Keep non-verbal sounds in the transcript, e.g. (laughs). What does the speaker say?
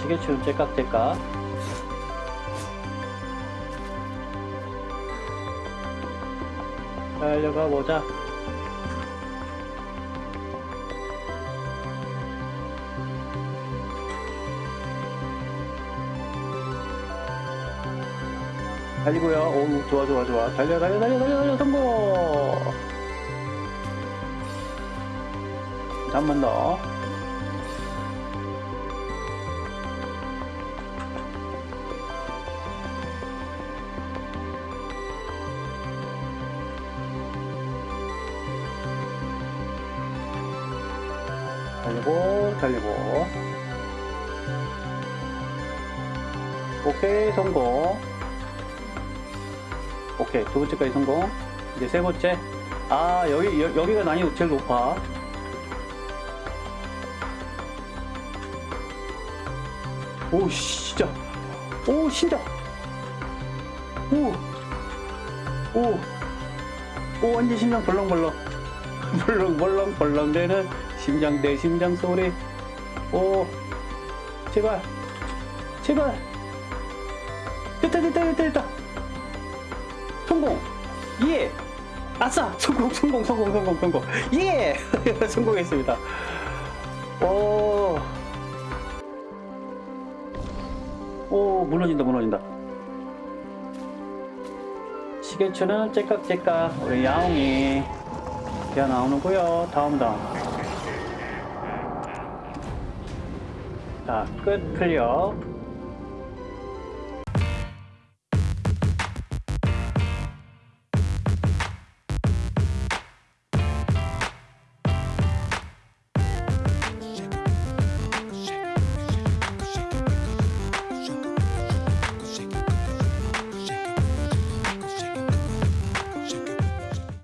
시계추는 째깍째깍. 달려가 보자. 달리고요. 오 좋아 좋아 좋아. 달려 달려 달려 달려 달려. 성공! 한번 더. 달리고 달리고. 오케이 성공. 오케이 두 번째까지 성공. 이제 세 번째. 아 여기 여, 여기가 난이도 제일 높아. 오 진짜. 오 진짜. 오오오. 오, 완전 심장 벌렁벌렁. (laughs) 벌렁벌렁 벌렁대는 심장 대 심장 소리. 오 제발 제발. 됐다 됐다 됐다 됐다. 성공. 예. 아싸 성공 성공 성공 성공 성공. 예. (laughs) 성공했습니다. 오. 오 무너진다 무너진다. 시계추는 째깍째깍 우리 야옹이 되어 나오는구요. 다음 다음 자 끝 클리어